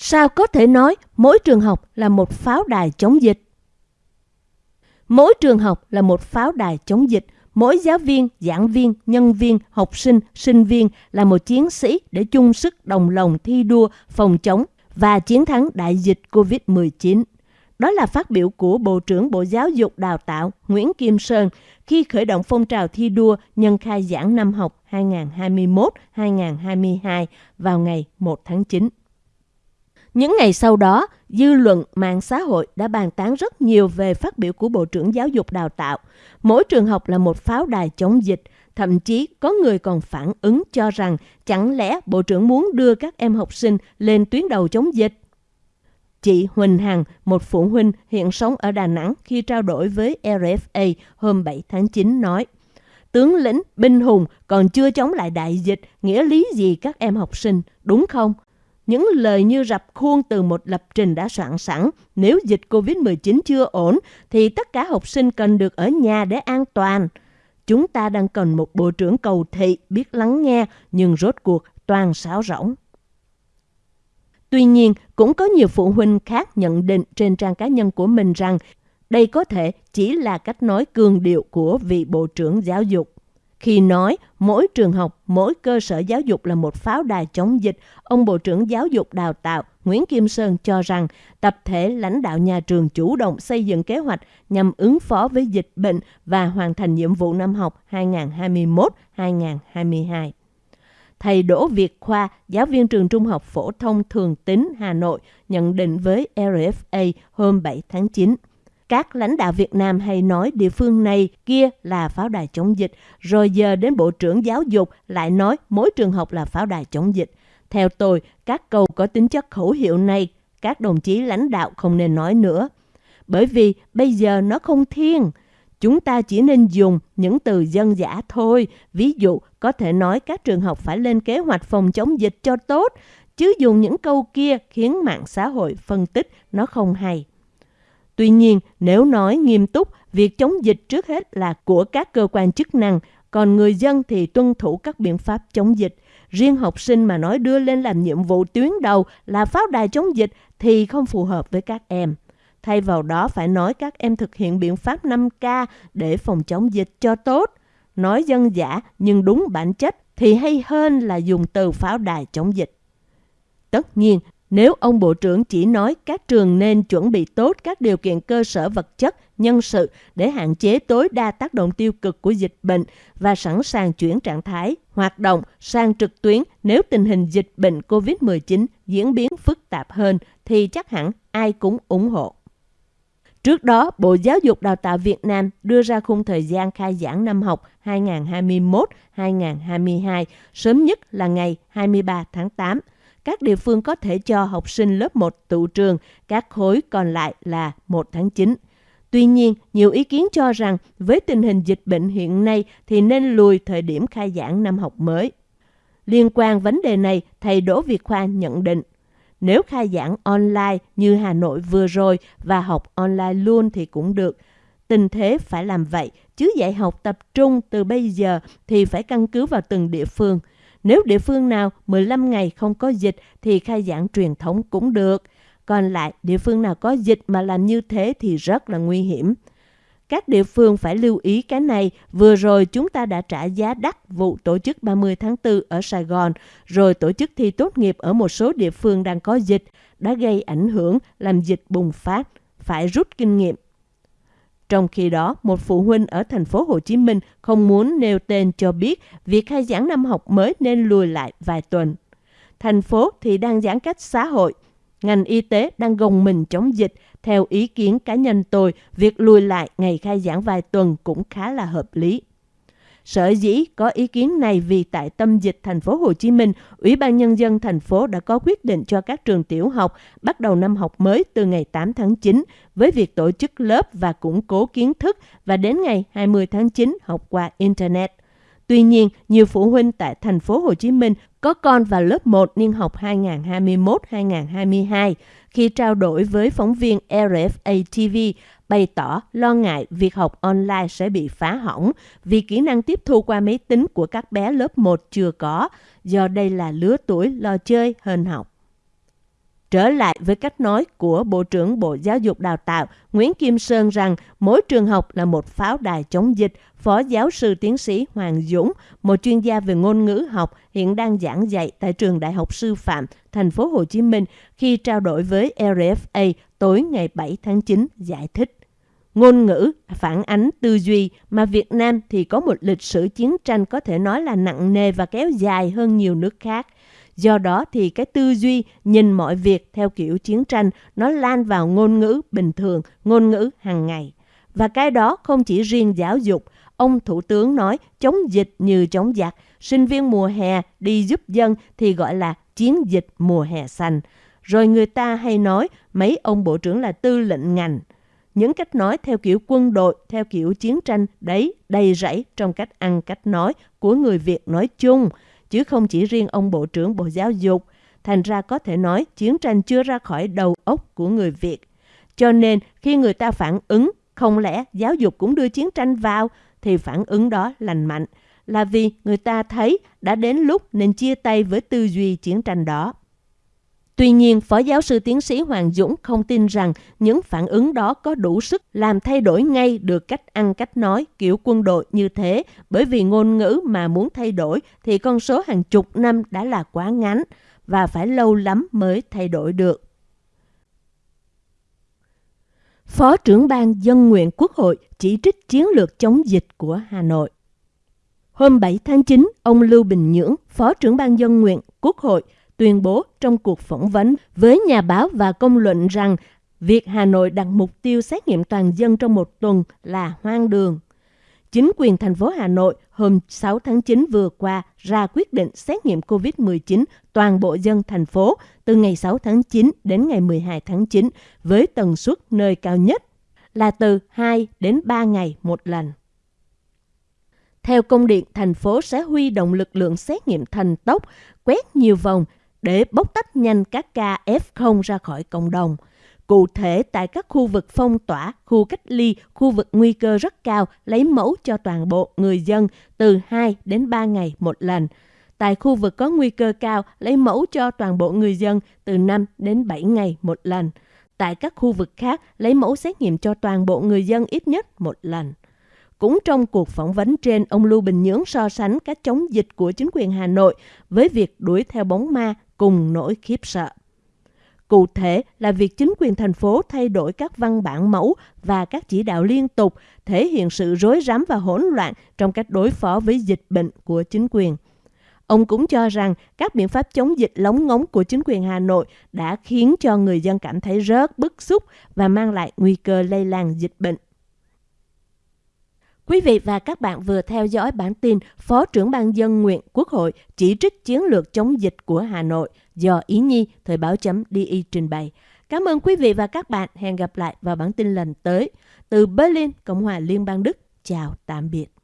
Sao có thể nói mỗi trường học là một pháo đài chống dịch? Mỗi trường học là một pháo đài chống dịch. Mỗi giáo viên, giảng viên, nhân viên, học sinh, sinh viên là một chiến sĩ để chung sức đồng lòng thi đua phòng chống và chiến thắng đại dịch COVID-19. Đó là phát biểu của Bộ trưởng Bộ Giáo dục Đào tạo Nguyễn Kim Sơn khi khởi động phong trào thi đua nhân khai giảng năm học 2021-2022 vào ngày 1 tháng 9. Những ngày sau đó, dư luận mạng xã hội đã bàn tán rất nhiều về phát biểu của Bộ trưởng Giáo dục Đào tạo. Mỗi trường học là một pháo đài chống dịch, thậm chí có người còn phản ứng cho rằng chẳng lẽ Bộ trưởng muốn đưa các em học sinh lên tuyến đầu chống dịch. Chị Huỳnh Hằng, một phụ huynh hiện sống ở Đà Nẵng khi trao đổi với RFA hôm 7 tháng 9 nói Tướng lĩnh, binh hùng còn chưa chống lại đại dịch, nghĩa lý gì các em học sinh, đúng không? Những lời như rập khuôn từ một lập trình đã soạn sẵn, nếu dịch COVID-19 chưa ổn, thì tất cả học sinh cần được ở nhà để an toàn. Chúng ta đang cần một bộ trưởng cầu thị biết lắng nghe, nhưng rốt cuộc toàn sáo rỗng. Tuy nhiên, cũng có nhiều phụ huynh khác nhận định trên trang cá nhân của mình rằng đây có thể chỉ là cách nói cường điệu của vị Bộ trưởng Giáo dục. Khi nói mỗi trường học, mỗi cơ sở giáo dục là một pháo đài chống dịch, ông Bộ trưởng Giáo dục Đào tạo Nguyễn Kim Sơn cho rằng tập thể lãnh đạo nhà trường chủ động xây dựng kế hoạch nhằm ứng phó với dịch bệnh và hoàn thành nhiệm vụ năm học 2021-2022. Thầy Đỗ Việt Khoa, giáo viên trường Trung học Phổ thông Thường Tín, Hà Nội, nhận định với RFA hôm 7 tháng 9. Các lãnh đạo Việt Nam hay nói địa phương này kia là pháo đài chống dịch, rồi giờ đến Bộ trưởng Giáo dục lại nói mỗi trường học là pháo đài chống dịch. Theo tôi, các câu có tính chất khẩu hiệu này, các đồng chí lãnh đạo không nên nói nữa. Bởi vì bây giờ nó không thiên. Chúng ta chỉ nên dùng những từ dân giả thôi. Ví dụ, có thể nói các trường học phải lên kế hoạch phòng chống dịch cho tốt, chứ dùng những câu kia khiến mạng xã hội phân tích nó không hay. Tuy nhiên, nếu nói nghiêm túc, việc chống dịch trước hết là của các cơ quan chức năng, còn người dân thì tuân thủ các biện pháp chống dịch. Riêng học sinh mà nói đưa lên làm nhiệm vụ tuyến đầu là pháo đài chống dịch thì không phù hợp với các em. Thay vào đó phải nói các em thực hiện biện pháp 5K để phòng chống dịch cho tốt. Nói dân giả nhưng đúng bản chất thì hay hơn là dùng từ pháo đài chống dịch. Tất nhiên, nếu ông Bộ trưởng chỉ nói các trường nên chuẩn bị tốt các điều kiện cơ sở vật chất, nhân sự để hạn chế tối đa tác động tiêu cực của dịch bệnh và sẵn sàng chuyển trạng thái, hoạt động sang trực tuyến nếu tình hình dịch bệnh COVID-19 diễn biến phức tạp hơn thì chắc hẳn ai cũng ủng hộ. Trước đó, Bộ Giáo dục Đào tạo Việt Nam đưa ra khung thời gian khai giảng năm học 2021-2022, sớm nhất là ngày 23 tháng 8. Các địa phương có thể cho học sinh lớp 1 tụ trường, các khối còn lại là 1 tháng 9. Tuy nhiên, nhiều ý kiến cho rằng với tình hình dịch bệnh hiện nay thì nên lùi thời điểm khai giảng năm học mới. Liên quan vấn đề này, thầy Đỗ Việt Khoa nhận định nếu khai giảng online như Hà Nội vừa rồi và học online luôn thì cũng được. Tình thế phải làm vậy, chứ dạy học tập trung từ bây giờ thì phải căn cứ vào từng địa phương. Nếu địa phương nào 15 ngày không có dịch thì khai giảng truyền thống cũng được. Còn lại, địa phương nào có dịch mà làm như thế thì rất là nguy hiểm. Các địa phương phải lưu ý cái này. Vừa rồi chúng ta đã trả giá đắt vụ tổ chức 30 tháng 4 ở Sài Gòn, rồi tổ chức thi tốt nghiệp ở một số địa phương đang có dịch, đã gây ảnh hưởng làm dịch bùng phát, phải rút kinh nghiệm. Trong khi đó, một phụ huynh ở thành phố Hồ Chí Minh không muốn nêu tên cho biết việc khai giảng năm học mới nên lùi lại vài tuần. Thành phố thì đang giãn cách xã hội, ngành y tế đang gồng mình chống dịch, theo ý kiến cá nhân tôi, việc lùi lại ngày khai giảng vài tuần cũng khá là hợp lý. Sở dĩ có ý kiến này vì tại tâm dịch thành phố Hồ Chí Minh, Ủy ban Nhân dân thành phố đã có quyết định cho các trường tiểu học bắt đầu năm học mới từ ngày 8 tháng 9 với việc tổ chức lớp và củng cố kiến thức và đến ngày 20 tháng 9 học qua Internet. Tuy nhiên, nhiều phụ huynh tại thành phố Hồ Chí Minh có con vào lớp 1 niên học 2021-2022 khi trao đổi với phóng viên RFA TV bày tỏ lo ngại việc học online sẽ bị phá hỏng vì kỹ năng tiếp thu qua máy tính của các bé lớp 1 chưa có, do đây là lứa tuổi lo chơi hơn học. Trở lại với cách nói của Bộ trưởng Bộ Giáo dục Đào tạo Nguyễn Kim Sơn rằng mỗi trường học là một pháo đài chống dịch, Phó giáo sư tiến sĩ Hoàng Dũng, một chuyên gia về ngôn ngữ học hiện đang giảng dạy tại trường Đại học Sư phạm thành phố Hồ Chí Minh khi trao đổi với RFA tối ngày 7 tháng 9 giải thích. Ngôn ngữ phản ánh tư duy mà Việt Nam thì có một lịch sử chiến tranh có thể nói là nặng nề và kéo dài hơn nhiều nước khác. Do đó thì cái tư duy nhìn mọi việc theo kiểu chiến tranh nó lan vào ngôn ngữ bình thường, ngôn ngữ hàng ngày. Và cái đó không chỉ riêng giáo dục. Ông Thủ tướng nói chống dịch như chống giặc. Sinh viên mùa hè đi giúp dân thì gọi là chiến dịch mùa hè xanh. Rồi người ta hay nói mấy ông bộ trưởng là tư lệnh ngành. Những cách nói theo kiểu quân đội, theo kiểu chiến tranh đấy đầy rẫy trong cách ăn cách nói của người Việt nói chung chứ không chỉ riêng ông Bộ trưởng Bộ Giáo dục. Thành ra có thể nói chiến tranh chưa ra khỏi đầu óc của người Việt. Cho nên khi người ta phản ứng, không lẽ giáo dục cũng đưa chiến tranh vào, thì phản ứng đó lành mạnh. Là vì người ta thấy đã đến lúc nên chia tay với tư duy chiến tranh đó. Tuy nhiên, Phó giáo sư tiến sĩ Hoàng Dũng không tin rằng những phản ứng đó có đủ sức làm thay đổi ngay được cách ăn cách nói kiểu quân đội như thế, bởi vì ngôn ngữ mà muốn thay đổi thì con số hàng chục năm đã là quá ngắn và phải lâu lắm mới thay đổi được. Phó trưởng ban dân nguyện Quốc hội chỉ trích chiến lược chống dịch của Hà Nội. Hôm 7 tháng 9, ông Lưu Bình Nhưỡng, Phó trưởng ban dân nguyện Quốc hội, tuyên bố trong cuộc phỏng vấn với nhà báo và công luận rằng việc Hà Nội đặt mục tiêu xét nghiệm toàn dân trong một tuần là hoang đường. Chính quyền thành phố Hà Nội hôm 6 tháng 9 vừa qua ra quyết định xét nghiệm COVID-19 toàn bộ dân thành phố từ ngày 6 tháng 9 đến ngày 12 tháng 9 với tần suất nơi cao nhất là từ 2 đến 3 ngày một lần. Theo công điện, thành phố sẽ huy động lực lượng xét nghiệm thần tốc, quét nhiều vòng để bóc tách nhanh các ca F0 ra khỏi cộng đồng. Cụ thể, tại các khu vực phong tỏa, khu cách ly, khu vực nguy cơ rất cao, lấy mẫu cho toàn bộ người dân từ 2 đến 3 ngày một lần. Tại khu vực có nguy cơ cao, lấy mẫu cho toàn bộ người dân từ 5 đến 7 ngày một lần. Tại các khu vực khác, lấy mẫu xét nghiệm cho toàn bộ người dân ít nhất một lần. Cũng trong cuộc phỏng vấn trên, ông Lưu Bình Nhưỡng so sánh các chống dịch của chính quyền Hà Nội với việc đuổi theo bóng ma cùng nỗi khiếp sợ. Cụ thể là việc chính quyền thành phố thay đổi các văn bản mẫu và các chỉ đạo liên tục, thể hiện sự rối rắm và hỗn loạn trong cách đối phó với dịch bệnh của chính quyền. Ông cũng cho rằng các biện pháp chống dịch lóng ngóng của chính quyền Hà Nội đã khiến cho người dân cảm thấy rớt bức xúc và mang lại nguy cơ lây lan dịch bệnh. Quý vị và các bạn vừa theo dõi bản tin Phó trưởng ban dân nguyện Quốc hội chỉ trích chiến lược chống dịch của Hà Nội do Ý Nhi Thời báo chấm DI trình bày. Cảm ơn quý vị và các bạn. Hẹn gặp lại vào bản tin lần tới. Từ Berlin, Cộng hòa Liên bang Đức. Chào tạm biệt.